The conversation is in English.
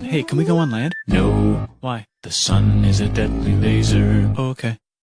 Hey, can we go on land? No, Why? the sun is a deadly laser. Oh, okay.